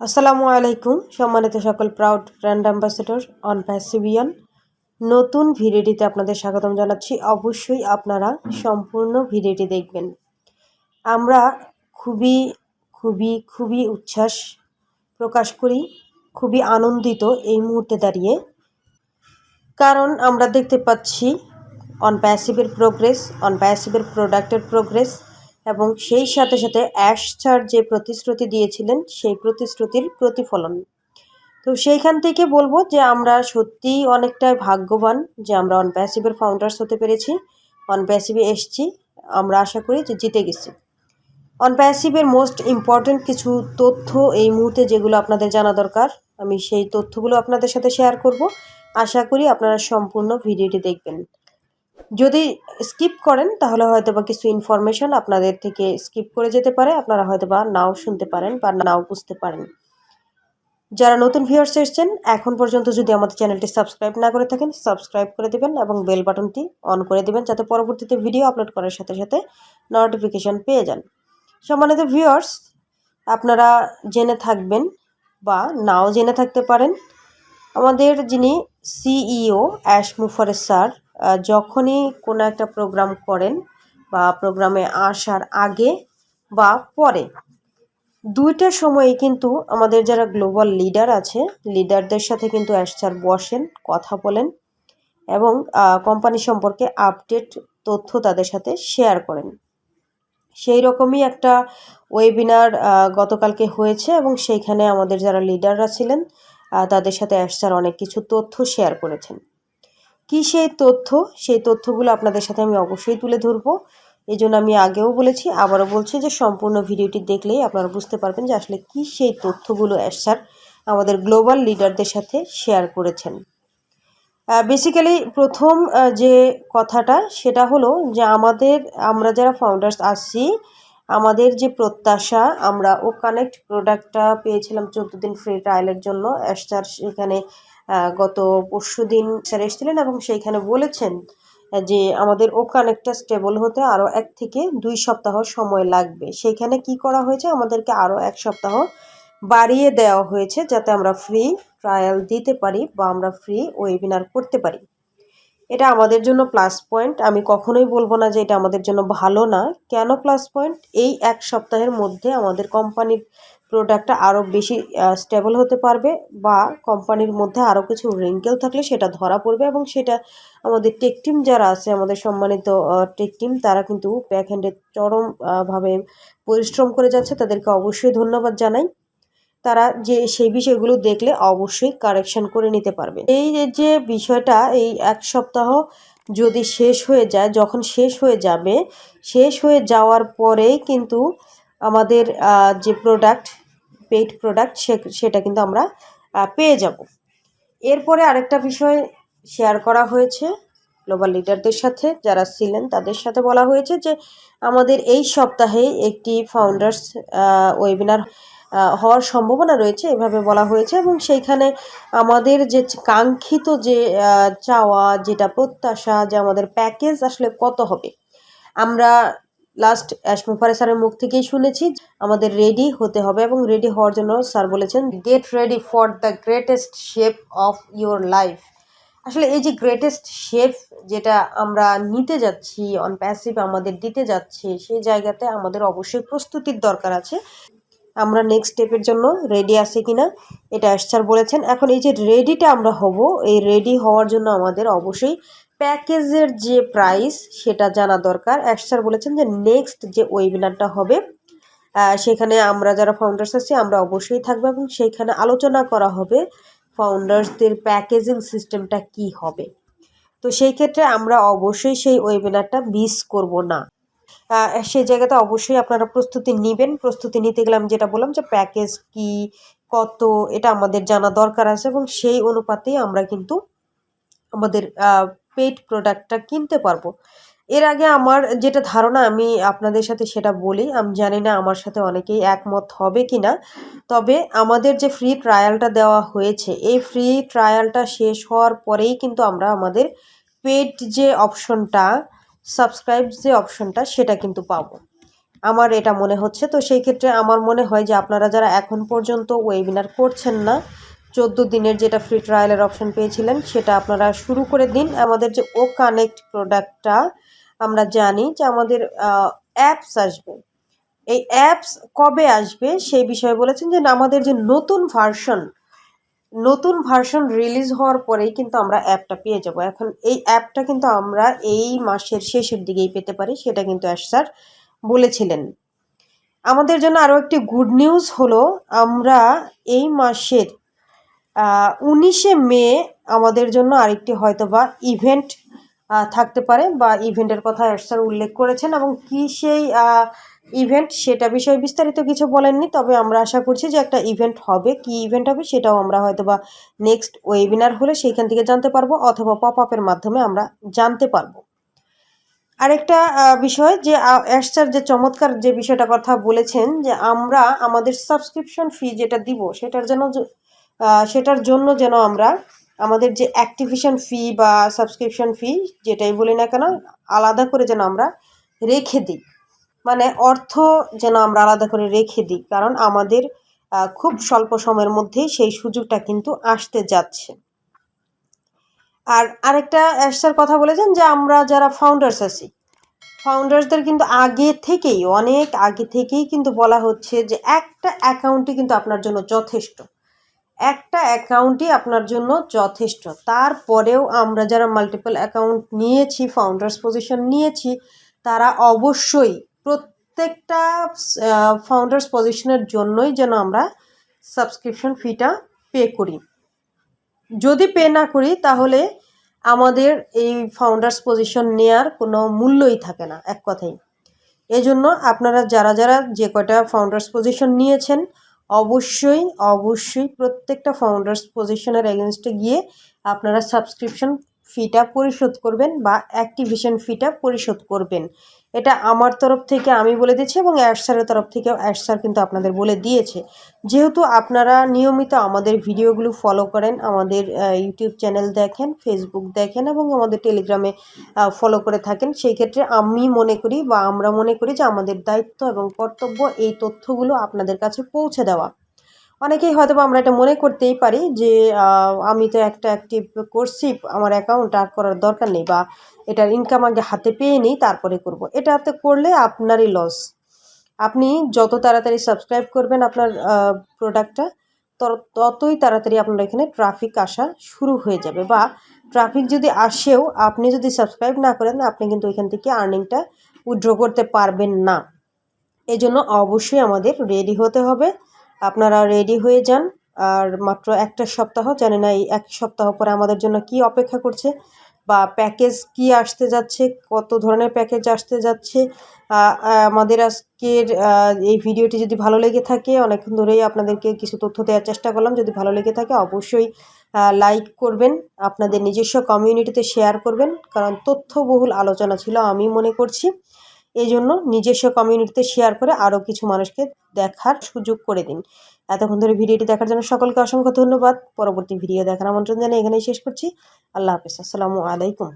আসসালামু আলাইকুম, সম্মানিত সকল প্রাউড ব্র্যান্ড অ্যাম্বাসেডর অন প্যাসিভিয়ান নতুন ভিডিওটিতে আপনাদের স্বাগতম জানাচ্ছি। অবশ্যই আপনারা সম্পূর্ণ ভিডিওটি দেখবেন। আমরা খুবই খুবই খুবই উচ্ছ্বাস প্রকাশ করি, খুবই আনন্দিত এই মুহূর্তে দাঁড়িয়ে। কারণ আমরা দেখতে পাচ্ছি অন প্যাসিভের প্রোগ্রেস অন প্যাসিভের প্রোডাক্টের প্রোগ্রেস এবং সেই সাথে সাথে অ্যাশ ছাড় যে প্রতিশ্রুতি দিয়েছিলেন, সেই প্রতিশ্রুতির প্রতিফলন। তো সেইখান থেকে বলব যে আমরা সত্যিই অনেকটাই ভাগ্যবান যে আমরা অন প্যাসিভের ফাউন্ডার্স হতে পেরেছি অন প্যাসিভে এসছি। আমরা আশা করি যে জিতে গেছি। অন প্যাসিভের মোস্ট ইম্পর্ট্যান্ট কিছু তথ্য এই মুহূর্তে যেগুলো আপনাদের জানা দরকার, আমি সেই তথ্যগুলো আপনাদের সাথে শেয়ার করব। আশা করি আপনারা সম্পূর্ণ ভিডিওটি দেখবেন। যদি স্কিপ করেন, তাহলে হয়তো বা কিছু ইনফরমেশন আপনাদের থেকে স্কিপ করে যেতে পারে। আপনারা হয়তো বা নাও শুনতে পারেন বা নাও বুঝতে পারেন। যারা নতুন ভিউয়ার্স এসছেন, এখন পর্যন্ত যদি আমাদের চ্যানেলটি সাবস্ক্রাইব না করে থাকেন সাবস্ক্রাইব করে দেবেন এবং বেল বাটনটি অন করে দেবেন, যাতে পরবর্তীতে ভিডিও আপলোড করার সাথে সাথে নোটিফিকেশান পেয়ে যান। সম্মানিত ভিউয়ার্স আপনারা জেনে থাকবেন বা নাও জেনে থাকতে পারেন, আমাদের যিনি সিইও অ্যাশ মুফারের স্যার যখনই কোনো একটা প্রোগ্রাম করেন বা প্রোগ্রামে আসার আগে বা পরে, দুইটা সময়ে কিন্তু আমাদের যারা গ্লোবাল লিডার আছে লিডারদের সাথে কিন্তু অ্যাশচার বসেন, কথা বলেন এবং কোম্পানি সম্পর্কে আপডেট তথ্য তাদের সাথে শেয়ার করেন। সেই রকমই একটা ওয়েবিনার গতকালকে হয়েছে এবং সেইখানে আমাদের যারা লিডাররা ছিলেন তাদের সাথে অ্যাশচার অনেক কিছু তথ্য শেয়ার করেছেন। কি সেই তথ্য? সেই তথ্যগুলো আপনাদের সাথে আমি অবশ্যই তুলে ধরবো। এই জন্য আমি আগেও বলেছি, আবারও বলছি যে সম্পূর্ণ ভিডিওটি দেখলেই আপনারা বুঝতে পারবেন যে আসলে কি সেই তথ্যগুলো অ্যাসার আমাদের গ্লোবাল লিডারদের সাথে শেয়ার করেছেন। বেসিক্যালি প্রথম যে কথাটা সেটা হলো যে আমাদের, আমরা যারা ফাউন্ডার্স আসছি আমাদের যে প্রত্যাশা, আমরা ও কানেক্ট প্রোডাক্টটা পেয়েছিলাম চোদ্দ দিন ফ্রি ট্রায়ালের জন্য অ্যাশার সেখানে গত পরশু দিন স্যার এসেছিলেন এবং সেইখানে বলেছেন যে আমাদের ও কানেক্টটা স্টেবল হতে আরও এক থেকে দুই সপ্তাহ সময় লাগবে। সেইখানে কি করা হয়েছে? আমাদেরকে আরও এক সপ্তাহ বাড়িয়ে দেওয়া হয়েছে যাতে আমরা ফ্রি ট্রায়াল দিতে পারি বা আমরা ফ্রি ওয়েবিনার করতে পারি। এটা আমাদের জন্য প্লাস পয়েন্ট আমি কখনোই বলব না যে এটা আমাদের জন্য ভালো না। কেন প্লাস পয়েন্ট এই এক সপ্তাহের মধ্যে আমাদের কোম্পানির প্রোডাক্টটা আরও বেশি স্টেবল হতে পারবে বা কোম্পানির মধ্যে আরও কিছু রিঙ্কেল থাকলে সেটা ধরা পড়বে এবং সেটা আমাদের টেক টিম যারা আছে, আমাদের সম্মানিত টেক টিম তারা কিন্তু ব্যাক হ্যান্ডে চরমভাবে পরিশ্রম করে যাচ্ছে। তাদেরকে অবশ্যই ধন্যবাদ জানাই। তারা যে সেই বিষয়গুলো দেখলে অবশ্যই কারেকশন করে নিতে পারবে। এই যে বিষয়টা এই এক সপ্তাহ যদি শেষ হয়ে যায়, যখন শেষ হয়ে যাবে, শেষ হয়ে যাওয়ার পরেই কিন্তু আমাদের যে প্রোডাক্ট পেইড প্রোডাক্ট সেটা কিন্তু আমরা পেয়ে যাব। এরপরে আরেকটা বিষয় শেয়ার করা হয়েছে গ্লোবাল লিডারদের সাথে, যারা ছিলেন তাদের সাথে বলা হয়েছে যে, আমাদের এই সপ্তাহে একটি ফাউন্ডার্স ওয়েবিনার হওয়ার সম্ভাবনা রয়েছে, এভাবে বলা হয়েছে এবং সেইখানে আমাদের যে কাঙ্ক্ষিত যে চাওয়া, যেটা প্রত্যাশা যে আমাদের প্যাকেজ আসলে কত হবে, আমরা লাস্ট অ্যাশমুফারে স্যারের মুখ থেকেই শুনেছি আমাদের রেডি হতে হবে এবং রেডি হওয়ার জন্য স্যার বলেছেন get ready for the greatest shape of your life আসলে এই যে গ্রেটেস্ট শেপ যেটা আমরা নিতে যাচ্ছি অন প্যাসিভ আমাদের দিতে যাচ্ছে, সেই জায়গাতে আমাদের অবশ্যই প্রস্তুতির দরকার আছে। আমরা নেক্সট স্টেপের জন্য রেডি আছে কিনা, এটা অ্যাশার বলেছেন। এখন এই যে রেডিটা আমরা হব, এই রেডি হওয়ার জন্য আমাদের অবশ্যই প্যাকেজের যে প্রাইস সেটা জানা দরকার। অ্যাশার বলেছেন যে নেক্সট যে ওয়েবিনারটা হবে সেখানে আমরা যারা ফাউন্ডার্স আছি, আমরা অবশ্যই থাকব এবং সেইখানে আলোচনা করা হবে ফাউন্ডার্সদের প্যাকেজিং সিস্টেমটা কি হবে। তো সেই ক্ষেত্রে আমরা অবশ্যই সেই ওয়েবিনারটা মিস করব না। সেই জায়গাতে অবশ্যই আপনারা প্রস্তুতি নেবেন। প্রস্তুতি নিতে গেলে আমি যেটা বললাম যে প্যাকেজ কি, কত, এটা আমাদের জানা দরকার আছে এবং সেই অনুপাতেই আমরা কিন্তু আমাদের পেড প্রোডাক্টটা কিনতে পারব। এর আগে আমার যেটা ধারণা, আমি আপনাদের সাথে সেটা বলি, আমি জানি না আমার সাথে অনেকেই একমত হবে কি না তবে আমাদের যে ফ্রি ট্রায়ালটা দেওয়া হয়েছে, এই ফ্রি ট্রায়ালটা শেষ হওয়ার পরেই কিন্তু আমরা আমাদের পেড যে অপশনটা সাবস্ক্রাইব যে অপশনটা সেটা কিন্তু পাবো। আমার এটা মনে হচ্ছে, তো সেই ক্ষেত্রে আমার মনে হয় যে আপনারা যারা এখন পর্যন্ত ওয়েবিনার করছেন না, চোদ্দ দিনের যেটা ফ্রি ট্রায়ালের অপশন পেয়েছিলেন, সেটা আপনারা শুরু করে দিন। আমাদের যে ও কানেক্ট প্রোডাক্টটা আমরা জানি যে আমাদের অ্যাপস আসবে। এই অ্যাপস কবে আসবে, সেই বিষয়ে বলেছেন যে আমাদের যে নতুন ভার্সন নতুন ভার্সন রিলিজ হওয়ার পরেই কিন্তু আমরা অ্যাপটা পেয়ে যাব। এখন এই অ্যাপটা কিন্তু আমরা এই মাসের শেষের দিকেই পেতে পারি, সেটা কিন্তু অ্যাশ স্যার বলেছিলেন। আমাদের জন্য আরও একটি গুড নিউজ হলো, আমরা এই মাসের উনিশে মে আমাদের জন্য আরেকটি হয়তো বা ইভেন্ট থাকতে পারে বা ইভেন্টের কথা স্যার উল্লেখ করেছেন এবং কি সেই ইভেন্ট, সেটা বিষয়ে বিস্তারিত কিছু বলেননি, তবে আমরা আশা করছি যে একটা ইভেন্ট হবে। কি ইভেন্ট হবে সেটাও আমরা হয়তো বা নেক্সট ওয়েবিনার হলে সেইখান থেকে জানতে পারব অথবা পপ আপের মাধ্যমে আমরা জানতে পারব। আরেকটা বিষয় যে অ্যাশার যে চমৎকার যে বিষয়টা কথা বলেছেন যে আমরা আমাদের সাবস্ক্রিপশন ফি যেটা দিব, সেটার যেন সেটার জন্য যেন আমরা আমাদের যে অ্যাক্টিভিশন ফি বা সাবস্ক্রিপশন ফি যেটাই বলি না কেন, আলাদা করে যেন আমরা রেখে দিই। মানে অর্থ যেন আমরা আলাদা করে রেখে দিই, কারণ আমাদের খুব স্বল্প সময়ের মধ্যেই সেই সুযোগটা কিন্তু আসতে যাচ্ছে। আর আরেকটা অ্যাসার কথা বলেছেন যে আমরা যারা ফাউন্ডার্স আছি ফাউন্ডার্সদের কিন্তু আগে থেকেই, অনেক আগে থেকেই কিন্তু বলা হচ্ছে যে একটা অ্যাকাউন্টই কিন্তু আপনার জন্য যথেষ্ট। একটা অ্যাকাউন্টই আপনার জন্য যথেষ্ট। তারপরেও আমরা যারা মাল্টিপল অ্যাকাউন্ট নিয়েছি ফাউন্ডার্স পজিশন নিয়েছি, তারা অবশ্যই প্রত্যেকটা ফাউন্ডার্স পজিশনের জন্যই যেন আমরা সাবস্ক্রিপশন ফিটা পে করি। যদি পে না করি, তাহলে আমাদের এই ফাউন্ডার্স পজিশন নেয়ার কোনো মূল্যই থাকে না, এক কথাই এজন্য আপনারা যারা যারা যে কয়টা ফাউন্ডার্স পজিশন নিয়েছেন, অবশ্যই অবশ্যই প্রত্যেকটা ফাউন্ডার্স পজিশনের এগেনস্টে গিয়ে আপনারা সাবস্ক্রিপশন ফিটা পরিশোধ করবেন বা অ্যাক্টিভেশন ফিটা পরিশোধ করবেন। এটা আমার তরফ থেকে আমি বলে দিচ্ছি এবং অ্যাশ স্যারের তরফ থেকেও অ্যাশ স্যার কিন্তু আপনাদের বলে দিয়েছে। যেহেতু আপনারা নিয়মিত আমাদের ভিডিওগুলো ফলো করেন, আমাদের ইউটিউব চ্যানেল দেখেন ফেসবুক দেখেন এবং আমাদের টেলিগ্রামে ফলো করে থাকেন, সেই ক্ষেত্রে আমি মনে করি বা আমরা মনে করি যে আমাদের দায়িত্ব এবং কর্তব্য এই তথ্যগুলো আপনাদের কাছে পৌঁছে দেওয়া। অনেকেই হয়তো বা আমরা এটা মনে করতেই পারি যে আমি তো একটা অ্যাক্টিভ করছি আমার অ্যাকাউন্ট আর করার দরকার নেই বা এটার ইনকাম আগে হাতে পেয়ে নিই, তারপরে করব। এটাতে করলে আপনারই লস আপনি যত তাড়াতাড়ি সাবস্ক্রাইব করবেন আপনার প্রোডাক্টটা ততই তাড়াতাড়ি আপনার এখানে ট্রাফিক আসা শুরু হয়ে যাবে বা ট্রাফিক যদি আসেও, আপনি যদি সাবস্ক্রাইব না করেন, আপনি কিন্তু এখান থেকে আর্নিংটা উইড্র করতে পারবেন না। এজন্য অবশ্যই আমাদের রেডি হতে হবে। আপনারা রেডি হয়ে যান। আর মাত্র একটা সপ্তাহ, জানি না এই এক সপ্তাহ পরে আমাদের জন্য কি অপেক্ষা করছে বা প্যাকেজ কি আসতে যাচ্ছে, কত ধরনের প্যাকেজ আসতে যাচ্ছে। আমাদের আজকের এই ভিডিওটি যদি ভালো লেগে থাকে, অনেকক্ষণ ধরেই আপনাদেরকে কিছু তথ্য দেওয়ার চেষ্টা করলাম। যদি ভালো লেগে থাকে, অবশ্যই লাইক করবেন, আপনাদের নিজস্ব কমিউনিটিতে শেয়ার করবেন। কারণ তথ্যবহুল আলোচনা ছিল, আমি মনে করছি। এই জন্য নিজস্ব কমিউনিটিতে শেয়ার করে আরও কিছু মানুষকে দেখার সুযোগ করে দিন। এতক্ষণ ধরে ভিডিওটি দেখার জন্য সকলকে অসংখ্য ধন্যবাদ। পরবর্তী ভিডিও দেখার আমন্ত্রণ জানিয়ে এখানেই শেষ করছি। আল্লাহ হাফিজ। আসসালামু আলাইকুম।